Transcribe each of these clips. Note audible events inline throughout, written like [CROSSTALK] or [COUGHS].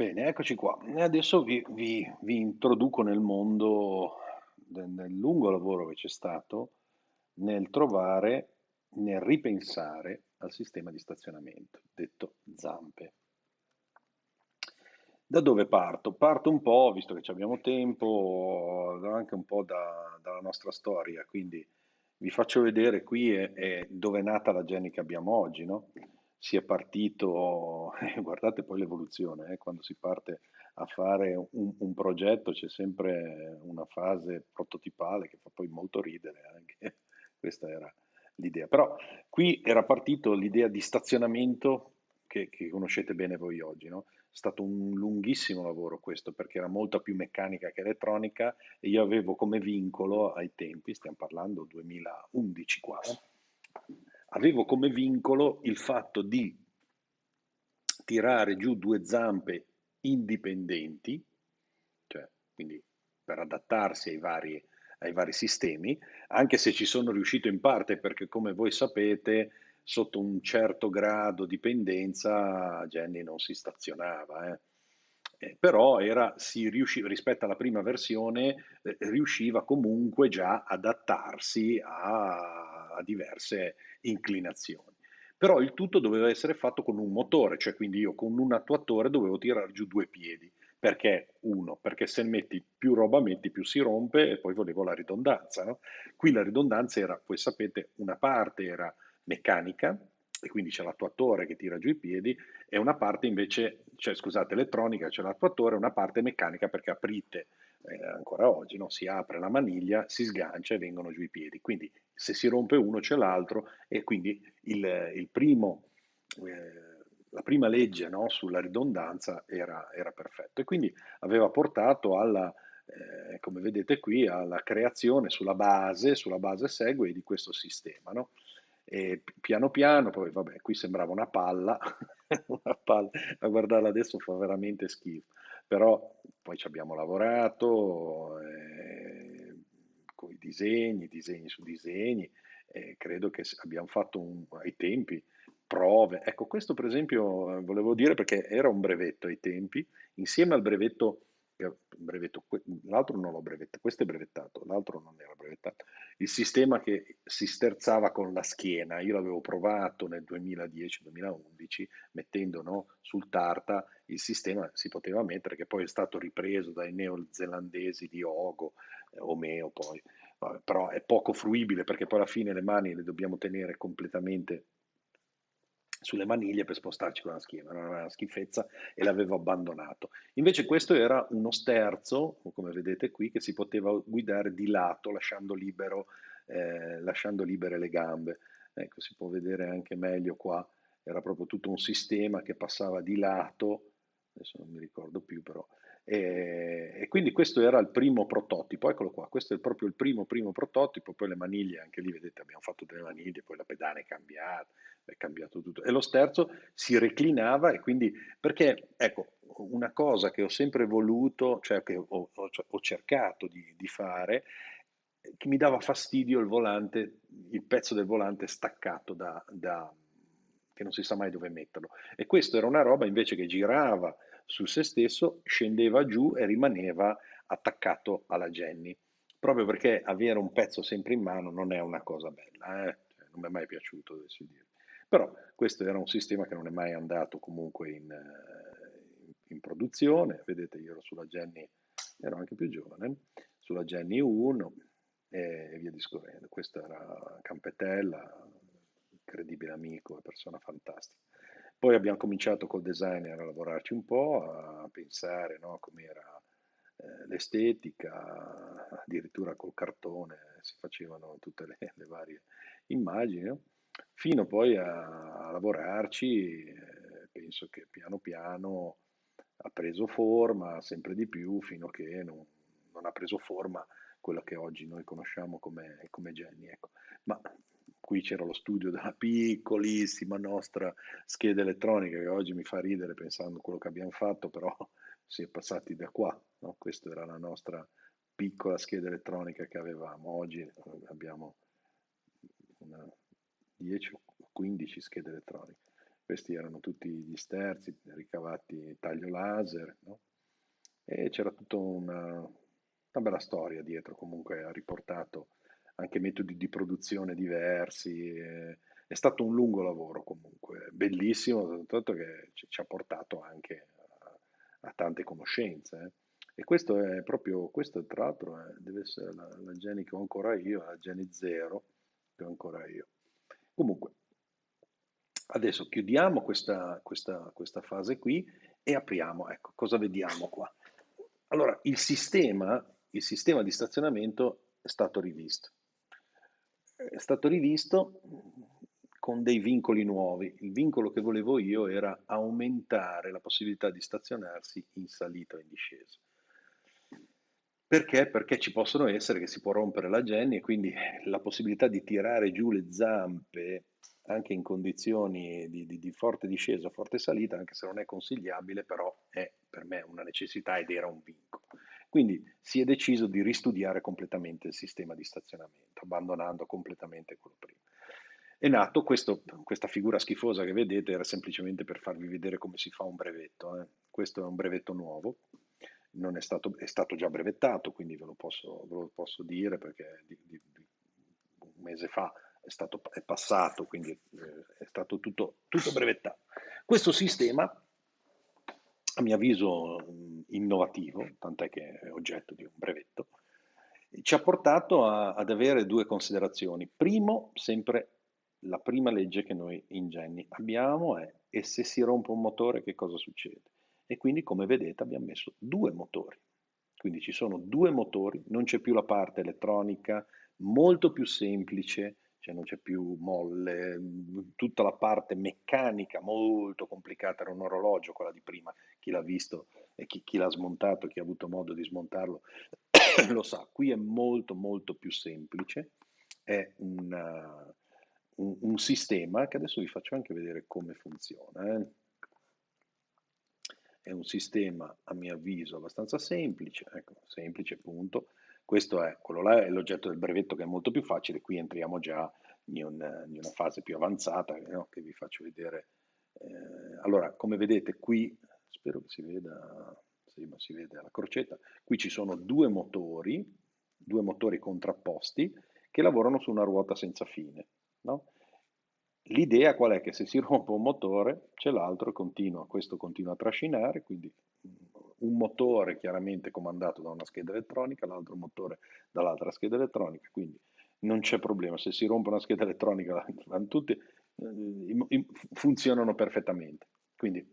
Bene, eccoci qua. Adesso vi, vi- vi introduco nel mondo, de- nel lungo lavoro che c'è stato nel trovare, nel ripensare al sistema di stazionamento, detto zampe. Da dove parto? Parto un po', visto che abbiamo tempo, anche un po' da- dalla nostra storia, quindi vi faccio vedere qui è, è dove è nata la Jenny che abbiamo oggi, no? Si è partito, [LAUGHS] guardate poi l'evoluzione, eh, quando si parte a fare un, un progetto c'è sempre una fase prototipale che fa poi molto ridere anche, [LAUGHS] questa era l'idea. Però qui era partito l'idea di stazionamento che, che conoscete bene voi oggi, no? È stato un lunghissimo lavoro questo perché era molta più meccanica che elettronica e io avevo come vincolo ai tempi, stiamo parlando 2011 qua, eh, avevo come vincolo il fatto di tirare giù due zampe indipendenti, cioè quindi per adattarsi ai vari, ai vari sistemi, anche se ci sono riuscito in parte perché come voi sapete sotto un certo grado di pendenza Jenny non si stazionava, eh. Eh, però era, riusciva, rispetto alla prima versione eh, riusciva comunque già ad adattarsi a, a diverse inclinazioni. Però il tutto doveva essere fatto con un motore, cioè quindi io con un attuatore dovevo tirare giù due piedi. Perché? Uno, perché se metti più roba metti più si rompe e poi volevo la ridondanza. No? Qui la ridondanza era, voi sapete, una parte era meccanica e quindi c'è l'attuatore che tira giù i piedi e una parte invece, cioè scusate, elettronica, c'è l'attuatore una parte meccanica perché aprite eh, ancora oggi, no? si apre la maniglia, si sgancia e vengono giù i piedi. Quindi se si rompe uno c'è l'altro e quindi il, il primo, eh, la prima legge no? sulla ridondanza era, era perfetta e quindi aveva portato alla, eh, come vedete qui, alla creazione sulla base, sulla base segue di questo sistema. No? E piano piano, poi vabbè, qui sembrava una palla, [LAUGHS] una palla, a guardarla adesso fa veramente schifo, però poi ci abbiamo lavorato eh, con i disegni, disegni su disegni, e credo che abbiamo fatto un, ai tempi prove. Ecco, questo per esempio eh, volevo dire perché era un brevetto ai tempi, insieme al brevetto brevetto, l'altro non l'ho brevettato, questo è brevettato, l'altro non brevettato. Il sistema che si sterzava con la schiena, io l'avevo provato nel 2010-2011 mettendo no, sul Tarta il sistema si poteva mettere che poi è stato ripreso dai neozelandesi di Ogo, eh, Omeo poi, Vabbè, però è poco fruibile perché poi alla fine le mani le dobbiamo tenere completamente sulle maniglie per spostarci con la schiena, era una schifezza e l'avevo abbandonato. Invece questo era uno sterzo, come vedete qui, che si poteva guidare di lato lasciando, libero, eh, lasciando libere le gambe. Ecco, si può vedere anche meglio qua, era proprio tutto un sistema che passava di lato, adesso non mi ricordo più però, e, e, quindi questo era il primo prototipo, eccolo qua, questo è proprio il primo primo prototipo, poi le maniglie, anche lì vedete abbiamo fatto delle maniglie, poi la pedana è cambiata, è cambiato tutto. E lo sterzo si reclinava e quindi, perché ecco, una cosa che ho sempre voluto, cioè che ho, ho, cioè, ho cercato di, di, fare, che mi dava fastidio il volante, il pezzo del volante staccato da, da che non si sa mai dove metterlo. E questo era una roba invece che girava su se stesso, scendeva giù e rimaneva attaccato alla Jenny. Proprio perché avere un pezzo sempre in mano non è una cosa bella, eh? cioè, non mi è mai piaciuto, devo dire. Però questo era un sistema che non è mai andato comunque in, eh, in produzione. Vedete, io ero sulla Jenny, ero anche più giovane, sulla Jenny 1 e via discorrendo. Questo era Campetella, incredibile amico, persona fantastica. Poi abbiamo cominciato col designer a lavorarci un po', a pensare no, com'era eh, l'estetica, addirittura col cartone si facevano tutte le, le varie immagini. No? fino poi a, a lavorarci, eh, penso che piano piano ha preso forma sempre di più fino a che non, non ha preso forma quella che oggi noi conosciamo come, come Jenny. Ecco. Ma qui c'era lo studio della [LAUGHS] piccolissima nostra scheda elettronica che oggi mi fa ridere pensando a quello che abbiamo fatto, però [LAUGHS] si è passati da qua. No? Questa era la nostra piccola scheda elettronica che avevamo. Oggi eh, abbiamo una 10 o 15 schede elettroniche. questi erano tutti gli sterzi ricavati taglio laser, no? E c'era tutta una, una bella storia dietro, comunque ha riportato anche metodi di produzione diversi. eh, È stato un lungo lavoro comunque, bellissimo, tanto che ci, ha portato anche a, a tante conoscenze. eh. E questo è proprio, questo tra l'altro è- deve essere la, la Geni che ho ancora io, la Geni Zero che ho ancora io. Comunque, adesso chiudiamo questa, questa, questa fase qui e apriamo, ecco, cosa vediamo qua? Allora, il sistema, il sistema di stazionamento è stato rivisto. È stato rivisto con dei vincoli nuovi. Il vincolo che volevo io era aumentare la possibilità di stazionarsi in salita o in discesa. Perché? Perché ci possono essere che si può rompere la Jenny e quindi la possibilità di tirare giù le zampe anche in condizioni di, di- di forte discesa, forte salita, anche se non è consigliabile, però è per me una necessità ed era un vincolo. Quindi si è deciso di ristudiare completamente il sistema di stazionamento, abbandonando completamente quello prima. È nato questo- questa figura schifosa che vedete, era semplicemente per farvi vedere come si fa un brevetto. eh. Questo è un brevetto nuovo, è stato, è stato già brevettato, quindi ve lo posso, ve lo posso dire perché di- di- di- un mese fa è, stato, è passato, quindi eh, è stato tutto, tutto brevettato. Questo sistema, a mio avviso innovativo, tant'è che è oggetto di un brevetto, ci ha portato a- ad avere due considerazioni. Primo, sempre la prima legge che noi in Genni abbiamo è e se si rompe un motore che cosa succede? E quindi come vedete abbiamo messo due motori. Quindi ci sono due motori, non c'è più la parte elettronica, molto più semplice, cioè non c'è più molle, tutta la parte meccanica molto complicata, era un orologio quella di prima, chi l'ha visto e chi, chi l'ha smontato, chi ha avuto modo di smontarlo [COUGHS] lo sa, qui è molto molto più semplice, è una- un, un sistema che adesso vi faccio anche vedere come funziona. eh. È un sistema, a mio avviso, abbastanza semplice, ecco, semplice, punto. Questo è, quello là è l'oggetto del brevetto che è molto più facile, qui entriamo già in, un- in una fase più avanzata, no, che vi faccio vedere. Eh, allora, come vedete qui, spero che si veda, sì, ma si vede la crocetta, qui ci sono due motori, due motori contrapposti che lavorano su una ruota senza fine, no? L'idea qual è? Che se si [LAUGHS] rompe un motore c'è l'altro e continua, questo continua a trascinare, quindi mm, un motore chiaramente comandato da una scheda elettronica, l'altro motore dall'altra scheda elettronica, quindi non c'è problema, se si rompe una scheda elettronica tutti, eh, funzionano perfettamente, quindi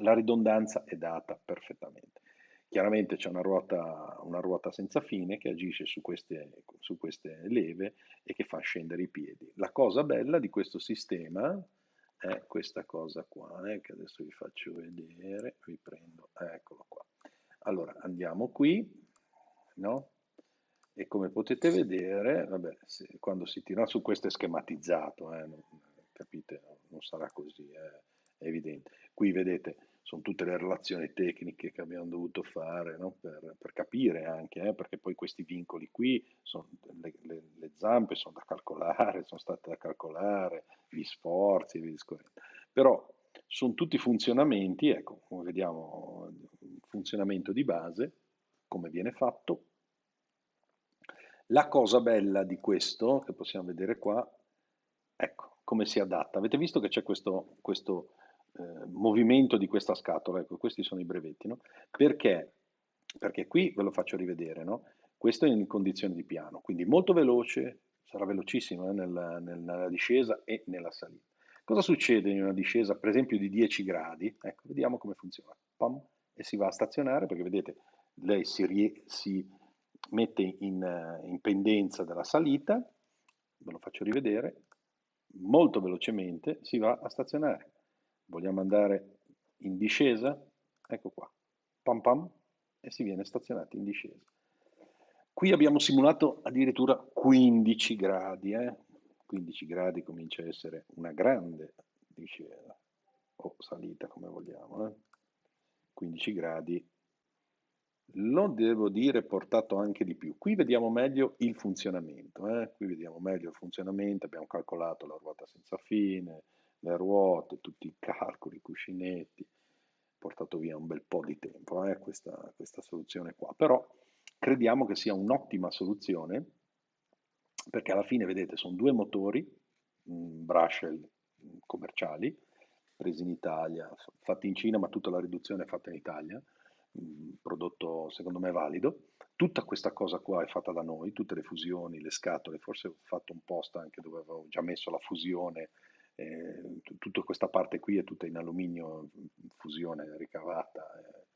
la ridondanza è data perfettamente. Chiaramente c'è una ruota, una ruota senza fine che agisce su queste, su queste leve e che fa scendere i piedi. La cosa bella di questo sistema è questa cosa qua, eh, che adesso vi faccio vedere, vi prendo, eccolo qua. Allora andiamo qui, no? E come potete vedere, vabbè, se- quando si tira su questo è schematizzato, eh, non- capite, non sarà così, eh, è evidente. Qui vedete, sono tutte le relazioni tecniche che abbiamo dovuto fare, no? Per, per capire anche, eh, perché poi questi vincoli qui, sono, le, le- le zampe sono da calcolare, sono state da calcolare, gli sforzi. Però sono tutti funzionamenti, ecco, vediamo, un funzionamento di base, come viene fatto, la cosa bella di questo, che possiamo vedere qua, ecco, come si adatta. Avete visto che c'è questo, questo, eh, movimento di questa scatola? Ecco, questi sono i brevetti, no? Perché? Perché qui ve lo faccio rivedere, no? Questo è in condizioni di piano, quindi molto veloce, sarà velocissimo eh, nella, nella discesa e nella salita. Cosa succede in una discesa, per esempio, di 10 gradi? Ecco, vediamo come funziona. Pam, e si va a stazionare perché vedete, lei si, si mette in, eh, in pendenza della salita, ve lo faccio rivedere, molto velocemente si va a stazionare. Vogliamo andare in discesa? Ecco qua, pam pam, e si viene stazionati in discesa. Qui abbiamo simulato addirittura 15 gradi, eh? 15 gradi comincia a essere una grande discesa, o salita come vogliamo, eh? 15 gradi lo devo dire portato anche di più. Qui vediamo meglio il funzionamento, eh? qui vediamo meglio il funzionamento, abbiamo calcolato la ruota senza fine, le ruote, tutti i calcoli, i cuscinetti, portato via un bel po' di tempo eh, questa, questa soluzione qua, però crediamo che sia un'ottima soluzione perché alla fine, vedete, sono due motori, mh, Brushel commerciali, presi in Italia, fatti in Cina, ma tutta la riduzione è fatta in Italia, mh, prodotto secondo me valido. Tutta questa cosa qua è fatta da noi, tutte le fusioni, le scatole, forse ho fatto un post anche dove avevo già messo la fusione, eh, tutta questa parte qui è tutta in alluminio, fusione ricavata, eh,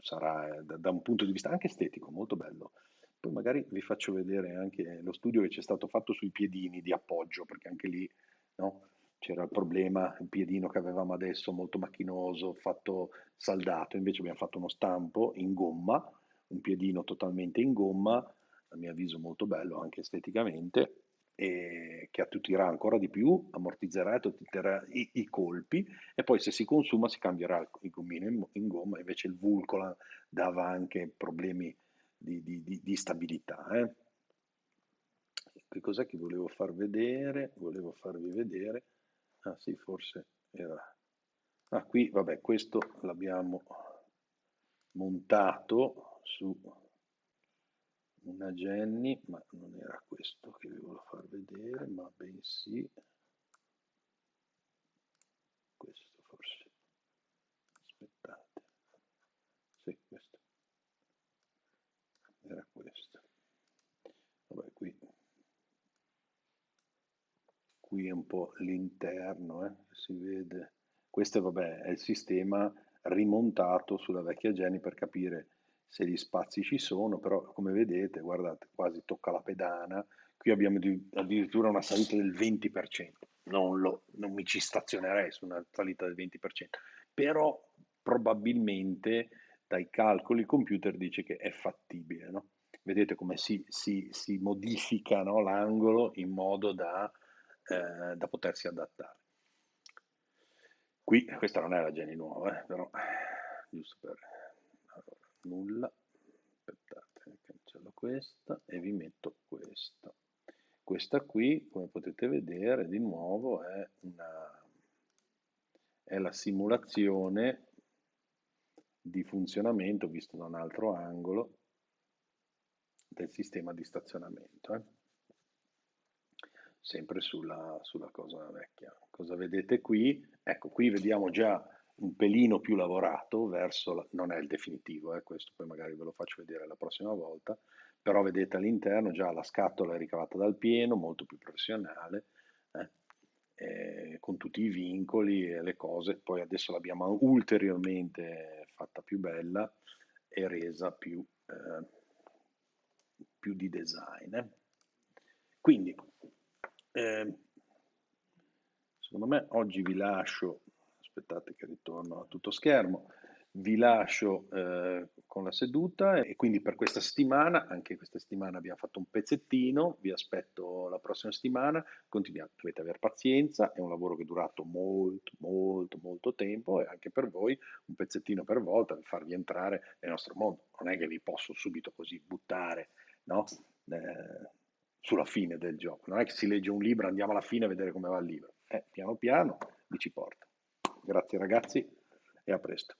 sarà eh, da, da un punto di vista anche estetico molto bello. Poi magari vi faccio vedere anche lo studio che c'è stato fatto sui piedini di appoggio, perché anche lì no, c'era il problema, il piedino che avevamo adesso molto macchinoso, fatto saldato, invece abbiamo fatto uno stampo in gomma, un piedino totalmente in gomma, a mio avviso molto bello anche esteticamente, e che attutirà ancora di più, ammortizzerà i, i, colpi e poi se si consuma si cambierà il gommino in, in gomma, invece il Vulcolan dava anche problemi di, di, di, di stabilità. Eh. Che cos'è che volevo far vedere? Volevo farvi vedere. Ah sì, forse era... Ah, qui, vabbè, questo l'abbiamo montato su una Jenny, ma non era questo che vi volevo far vedere, ma bensì questo forse. Aspettate. Sì, questo. Era questo. Vabbè, qui. Qui è un po' l'interno, eh, si vede. Questo vabbè, è il sistema rimontato sulla vecchia Jenny per capire se gli spazi ci sono, però come vedete, guardate, quasi tocca la pedana, qui abbiamo addirittura una salita del 20%, non, lo, non mi ci stazionerei su una salita del 20%, però probabilmente dai calcoli il computer dice che è fattibile, no? Vedete come si, si, si modifica no, l'angolo in modo da, eh, da, potersi adattare. Qui, questa non è la Geni nuova, eh, però giusto per nulla. Aspettate cancello questa e vi metto questa. Questa qui come potete vedere di nuovo è, una, è la simulazione di funzionamento visto da un altro angolo del sistema di stazionamento eh. sempre sulla, sulla cosa vecchia. Cosa vedete qui? Ecco qui vediamo già un pelino più lavorato verso, la, non è il definitivo, eh, questo poi magari ve lo faccio vedere la prossima volta, però vedete all'interno già la scatola è ricavata dal pieno, molto più professionale, eh, eh, con tutti i vincoli e le cose, poi adesso l'abbiamo ulteriormente fatta più bella e resa più, eh, più di design. Eh. Quindi, eh, secondo me oggi vi lascio aspettate che ritorno a tutto schermo, vi lascio eh, con la seduta e quindi per questa settimana, anche questa settimana abbiamo fatto un pezzettino, vi aspetto la prossima settimana, continuate, dovete avere pazienza, è un lavoro che è durato molto, molto, molto tempo e anche per voi un pezzettino per volta per farvi entrare nel nostro mondo, non è che vi posso subito così buttare no? eh, sulla fine del gioco, non è che si legge un libro, andiamo alla fine a vedere come va il libro, eh, piano piano vi ci porta. Grazie ragazzi e a presto.